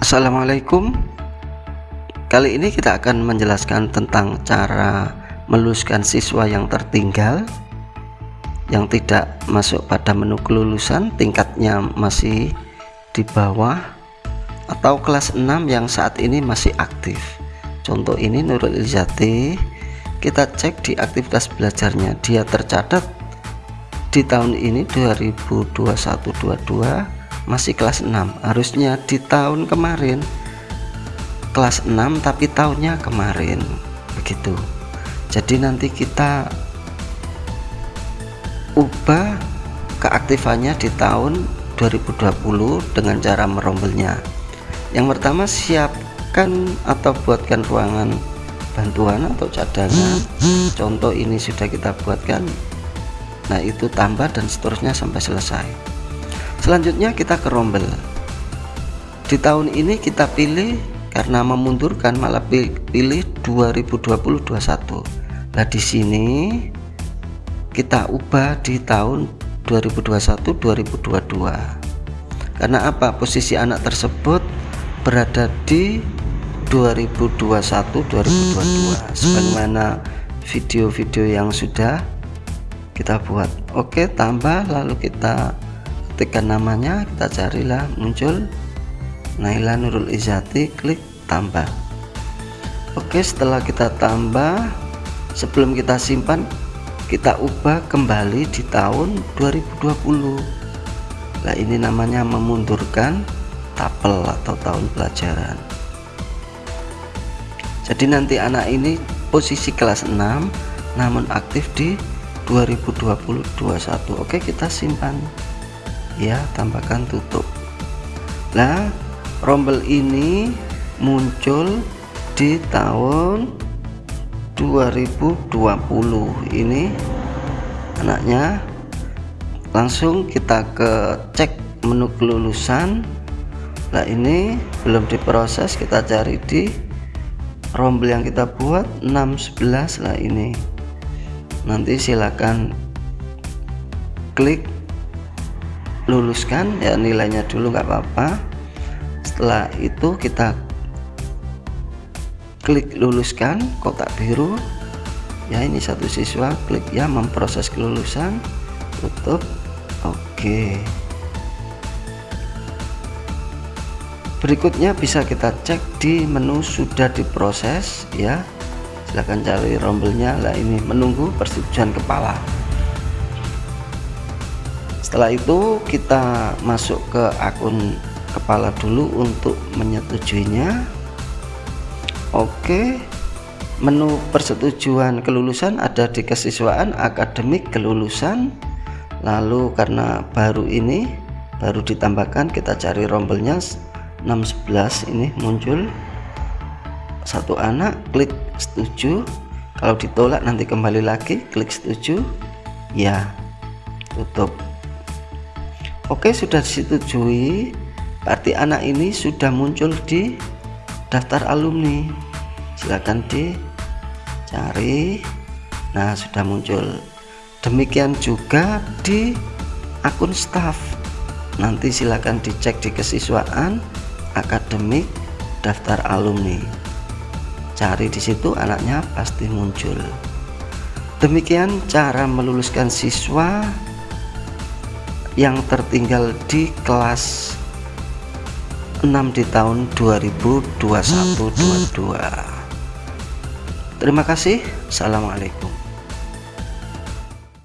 Assalamualaikum. Kali ini kita akan menjelaskan tentang cara meluluskan siswa yang tertinggal yang tidak masuk pada menu kelulusan. Tingkatnya masih di bawah atau kelas 6 yang saat ini masih aktif. Contoh ini Nurul Ilzati kita cek di aktivitas belajarnya. Dia tercatat di tahun ini 2021-22 masih kelas 6 harusnya di tahun kemarin kelas 6 tapi tahunnya kemarin. Begitu. Jadi nanti kita ubah keaktifannya di tahun 2020 dengan cara merombelnya yang pertama siapkan atau buatkan ruangan bantuan atau cadangan. Contoh ini sudah kita buatkan. Nah itu tambah dan seterusnya sampai selesai. Selanjutnya kita ke rombel. Di tahun ini kita pilih karena memundurkan malah pilih 2020-21 nah di sini kita ubah di tahun 2021-2022 karena apa? Posisi anak tersebut berada di 2021-2022 sebagaimana video-video yang sudah kita buat. Oke tambah lalu kita ketikkan namanya kita carilah muncul Naila Nurul Izati klik tambah. Oke setelah kita tambah sebelum kita simpan kita ubah kembali di tahun 2020 nah ini namanya memundurkan tapel atau tahun pelajaran. Jadi nanti anak ini posisi kelas 6 namun aktif di 2020-21 oke kita simpan. Ya tambahkan tutup. Nah rombel ini muncul di tahun 2020 ini anaknya langsung kita ke cek menu kelulusan nah ini belum diproses kita cari di rombel yang kita buat 611 lah ini. Nanti silakan klik luluskan ya nilainya dulu nggak apa-apa. Setelah itu kita klik luluskan kotak biru. Ya ini satu siswa klik ya memproses kelulusan. Tutup. Oke berikutnya bisa kita cek di menu sudah diproses ya. Silahkan cari rombelnya lah ini menunggu persetujuan kepala. Setelah itu kita masuk ke akun kepala dulu untuk menyetujuinya. Oke menu persetujuan kelulusan ada di kesiswaan akademik kelulusan. Lalu karena baru ini baru ditambahkan kita cari rombelnya 611 ini muncul. Satu anak klik setuju. Kalau ditolak nanti kembali lagi klik setuju. Ya tutup. Oke sudah disetujui. Berarti anak ini sudah muncul di daftar alumni. Silahkan dicari. Nah sudah muncul. Demikian juga di akun staff. Nanti silahkan dicek di kesiswaan akademik daftar alumni. Cari di situ anaknya pasti muncul. Demikian cara meluluskan siswa yang tertinggal di kelas 6 di tahun 2021-22 terima kasih. Assalamualaikum